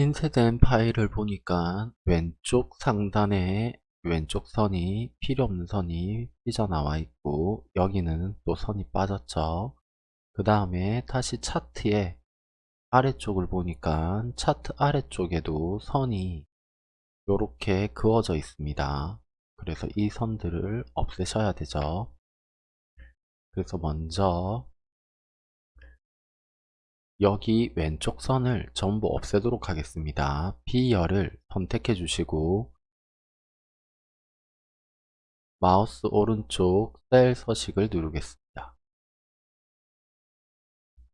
인쇄된 파일을 보니까 왼쪽 상단에 왼쪽 선이 필요 없는 선이 삐져나와 있고 여기는 또 선이 빠졌죠. 그 다음에 다시 차트에 아래쪽을 보니까 차트 아래쪽에도 선이 이렇게 그어져 있습니다. 그래서 이 선들을 없애셔야 되죠. 그래서 먼저 여기 왼쪽 선을 전부 없애도록 하겠습니다. B열을 선택해 주시고 마우스 오른쪽 셀 서식을 누르겠습니다.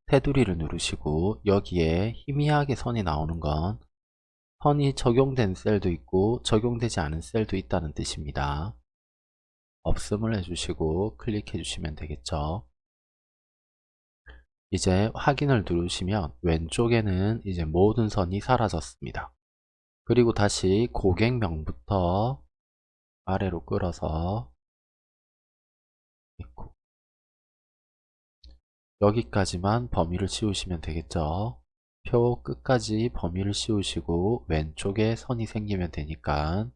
테두리를 누르시고 여기에 희미하게 선이 나오는 건 선이 적용된 셀도 있고 적용되지 않은 셀도 있다는 뜻입니다. 없음을 해주시고 클릭해 주시면 되겠죠. 이제 확인을 누르시면 왼쪽에는 이제 모든 선이 사라졌습니다. 그리고 다시 고객명부터 아래로 끌어서 있고 여기까지만 범위를 씌우시면 되겠죠. 표 끝까지 범위를 씌우시고 왼쪽에 선이 생기면 되니까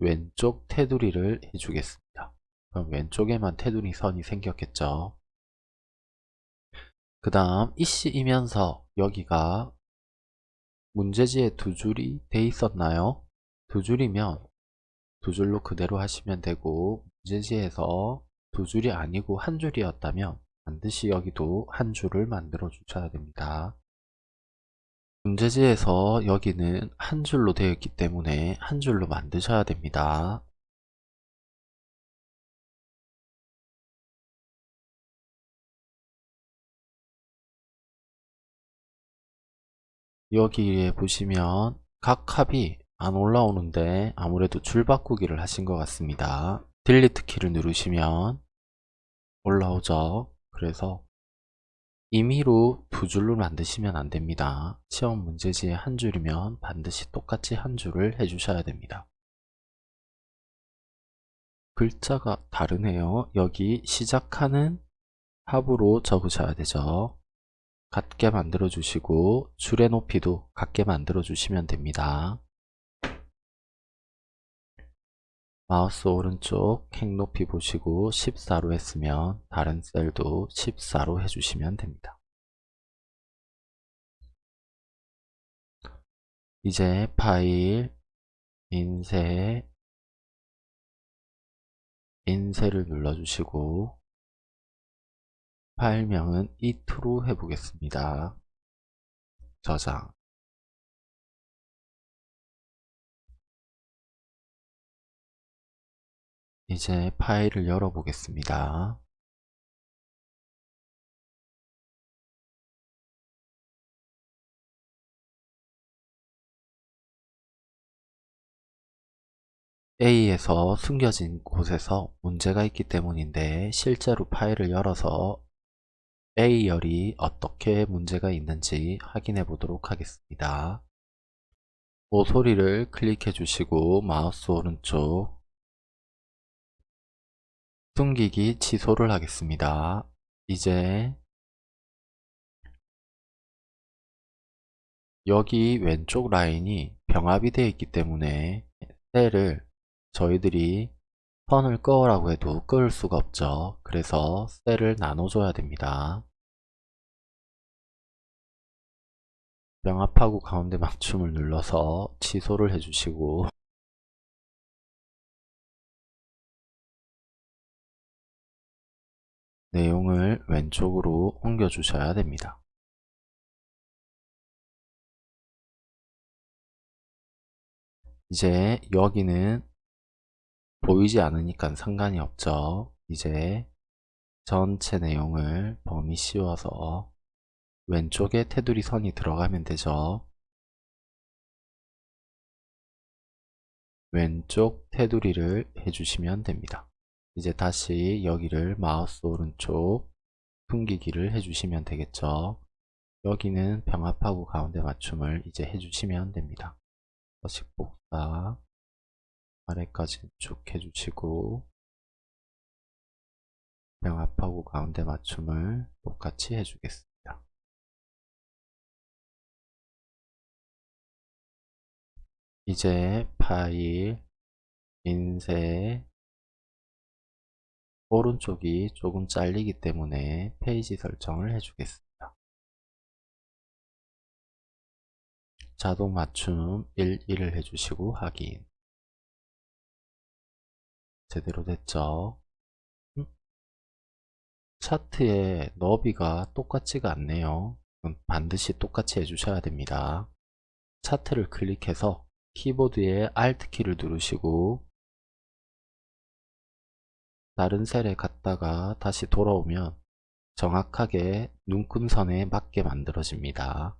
왼쪽 테두리를 해주겠습니다. 그럼 왼쪽에만 테두리 선이 생겼겠죠. 그 다음 이씨이면서 여기가 문제지에 두 줄이 돼 있었나요? 두 줄이면 두 줄로 그대로 하시면 되고 문제지에서 두 줄이 아니고 한 줄이었다면 반드시 여기도 한 줄을 만들어 주셔야 됩니다. 문제지에서 여기는 한 줄로 되어 있기 때문에 한 줄로 만드셔야 됩니다. 여기에 보시면 각 합이 안 올라오는데 아무래도 줄 바꾸기를 하신 것 같습니다. 딜리트 키를 누르시면 올라오죠. 그래서 임의로 두 줄로 만드시면 안됩니다. 시험 문제지에 한 줄이면 반드시 똑같이 한 줄을 해주셔야 됩니다. 글자가 다르네요. 여기 시작하는 합으로 적으셔야 되죠. 같게 만들어 주시고 줄의 높이도 같게 만들어 주시면 됩니다. 마우스 오른쪽 행 높이 보시고 14로 했으면 다른 셀도 14로 해주시면 됩니다. 이제 파일, 인쇄, 인쇄를 눌러주시고 파일명은 이트로 해보겠습니다. 저장 이제 파일을 열어보겠습니다. A에서 숨겨진 곳에서 문제가 있기 때문인데 실제로 파일을 열어서 A열이 어떻게 문제가 있는지 확인해 보도록 하겠습니다. 모서리를 클릭해 주시고 마우스 오른쪽 숨기기 취소를 하겠습니다. 이제 여기 왼쪽 라인이 병합이 되어 있기 때문에 셀을 저희들이 선을 꺼라고 해도 끌 수가 없죠. 그래서 셀을 나눠줘야 됩니다. 명합하고 가운데 맞춤을 눌러서 취소를 해주시고 내용을 왼쪽으로 옮겨 주셔야 됩니다. 이제 여기는 보이지 않으니까 상관이 없죠. 이제 전체 내용을 범위 씌워서 왼쪽에 테두리 선이 들어가면 되죠. 왼쪽 테두리를 해주시면 됩니다. 이제 다시 여기를 마우스 오른쪽 숨기기를 해주시면 되겠죠. 여기는 병합하고 가운데 맞춤을 이제 해주시면 됩니다. 서식 복사 아래까지 쭉 해주시고 병합하고 가운데 맞춤을 똑같이 해주겠습니다. 이제 파일, 인쇄, 오른쪽이 조금 잘리기 때문에 페이지 설정을 해주겠습니다. 자동 맞춤 1, 1을 해주시고 확인 제대로 됐죠? 음? 차트의 너비가 똑같지가 않네요. 반드시 똑같이 해주셔야 됩니다. 차트를 클릭해서 키보드의 Alt 키를 누르시고 다른 셀에 갔다가 다시 돌아오면 정확하게 눈금선에 맞게 만들어집니다.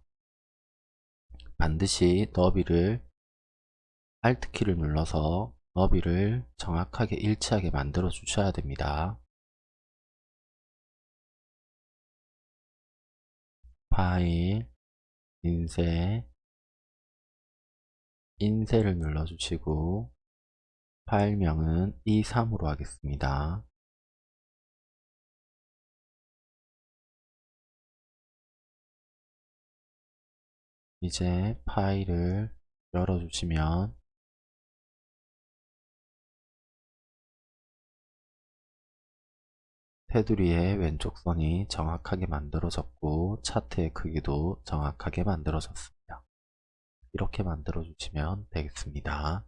반드시 너비를 Alt 키를 눌러서 너비를 정확하게 일치하게 만들어 주셔야 됩니다. 파일, 인쇄, 인쇄를 눌러주시고 파일명은 E3으로 하겠습니다. 이제 파일을 열어주시면 테두리의 왼쪽 선이 정확하게 만들어졌고 차트의 크기도 정확하게 만들어졌습니다. 이렇게 만들어 주시면 되겠습니다.